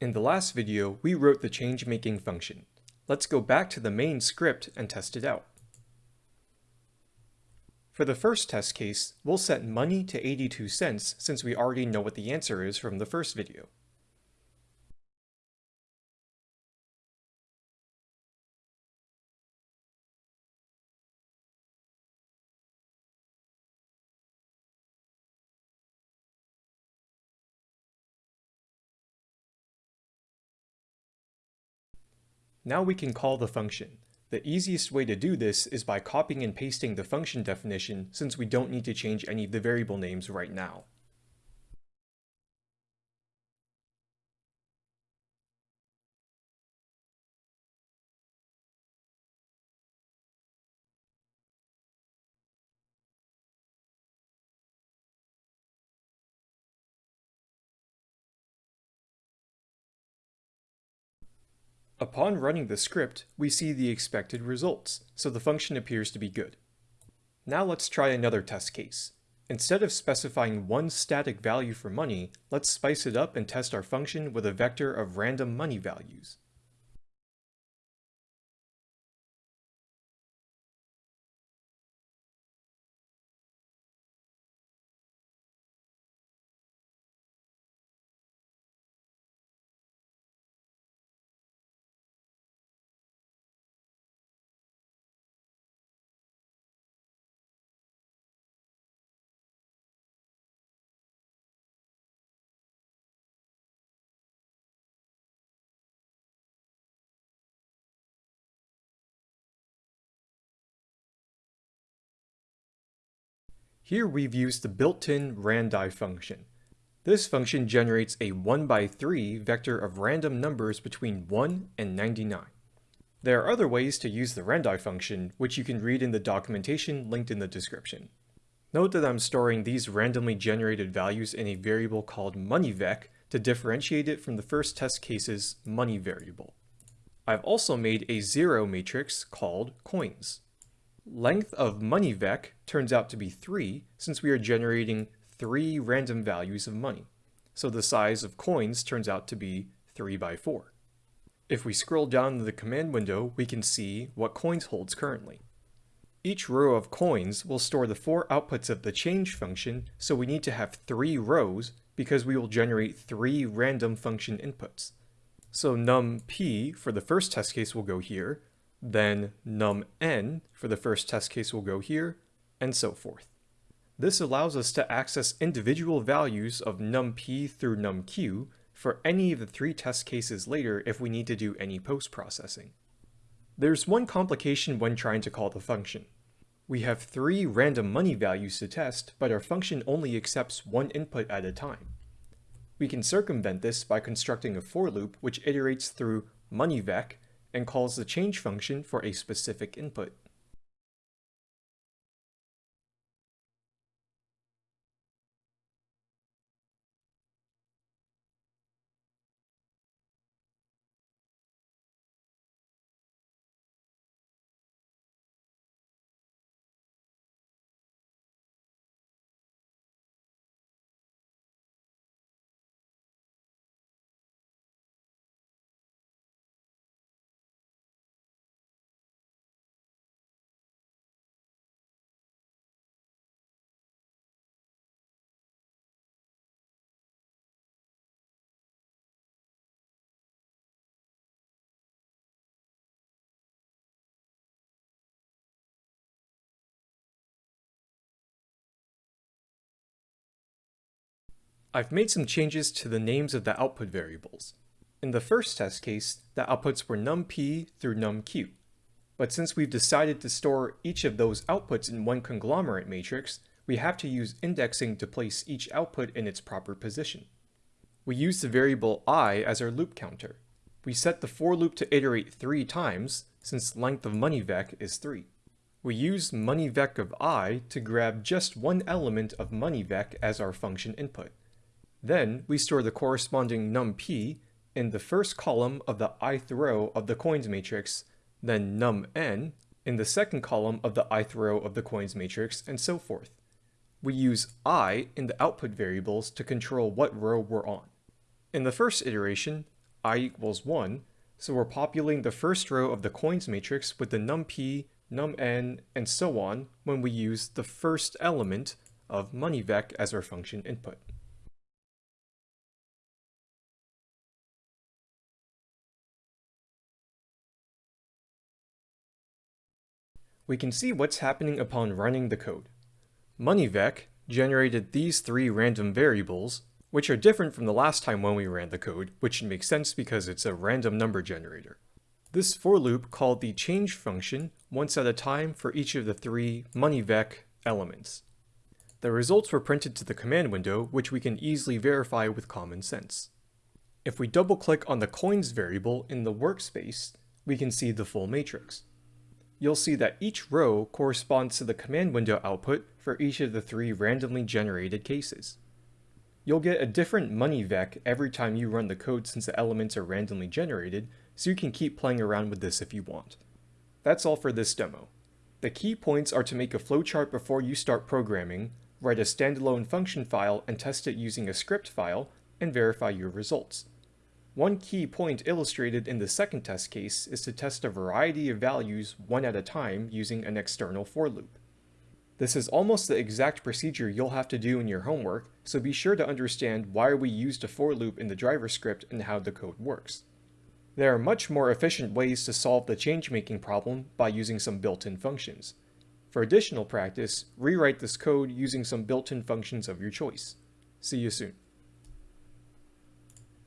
In the last video, we wrote the change-making function. Let's go back to the main script and test it out. For the first test case, we'll set money to 82 cents since we already know what the answer is from the first video. Now we can call the function. The easiest way to do this is by copying and pasting the function definition since we don't need to change any of the variable names right now. Upon running the script, we see the expected results, so the function appears to be good. Now let's try another test case. Instead of specifying one static value for money, let's spice it up and test our function with a vector of random money values. Here we've used the built-in randi function. This function generates a 1 by 3 vector of random numbers between 1 and 99. There are other ways to use the randi function, which you can read in the documentation linked in the description. Note that I'm storing these randomly generated values in a variable called moneyvec to differentiate it from the first test case's money variable. I've also made a zero matrix called coins. Length of moneyvec turns out to be 3 since we are generating 3 random values of money. So the size of coins turns out to be 3 by 4. If we scroll down to the command window, we can see what coins holds currently. Each row of coins will store the four outputs of the change function, so we need to have three rows because we will generate three random function inputs. So num_p for the first test case will go here, then num_n for the first test case will go here, and so forth. This allows us to access individual values of num_p through num_q for any of the three test cases later if we need to do any post-processing. There's one complication when trying to call the function. We have three random money values to test, but our function only accepts one input at a time. We can circumvent this by constructing a for loop which iterates through moneyvec and calls the change function for a specific input. I've made some changes to the names of the output variables. In the first test case, the outputs were num_p through num_q. But since we've decided to store each of those outputs in one conglomerate matrix, we have to use indexing to place each output in its proper position. We use the variable i as our loop counter. We set the for loop to iterate three times, since length of moneyvec is 3. We use moneyvec of i to grab just one element of moneyvec as our function input. Then we store the corresponding num_p in the first column of the ith row of the coins matrix, then num_n in the second column of the ith row of the coins matrix, and so forth. We use i in the output variables to control what row we're on. In the first iteration, i equals 1, so we're populating the first row of the coins matrix with the num_p, num_n, and so on when we use the first element of moneyvec as our function input. We can see what's happening upon running the code. MoneyVec generated these three random variables, which are different from the last time when we ran the code, which makes sense because it's a random number generator. This for loop called the change function once at a time for each of the three MoneyVec elements. The results were printed to the command window, which we can easily verify with common sense. If we double click on the coins variable in the workspace, we can see the full matrix. You'll see that each row corresponds to the command window output for each of the three randomly generated cases. You'll get a different money vec every time you run the code since the elements are randomly generated, so you can keep playing around with this if you want. That's all for this demo. The key points are to make a flowchart before you start programming, write a standalone function file and test it using a script file, and verify your results. One key point illustrated in the second test case is to test a variety of values one at a time using an external for loop. This is almost the exact procedure you'll have to do in your homework, so be sure to understand why we used a for loop in the driver script and how the code works. There are much more efficient ways to solve the change-making problem by using some built-in functions. For additional practice, rewrite this code using some built-in functions of your choice. See you soon.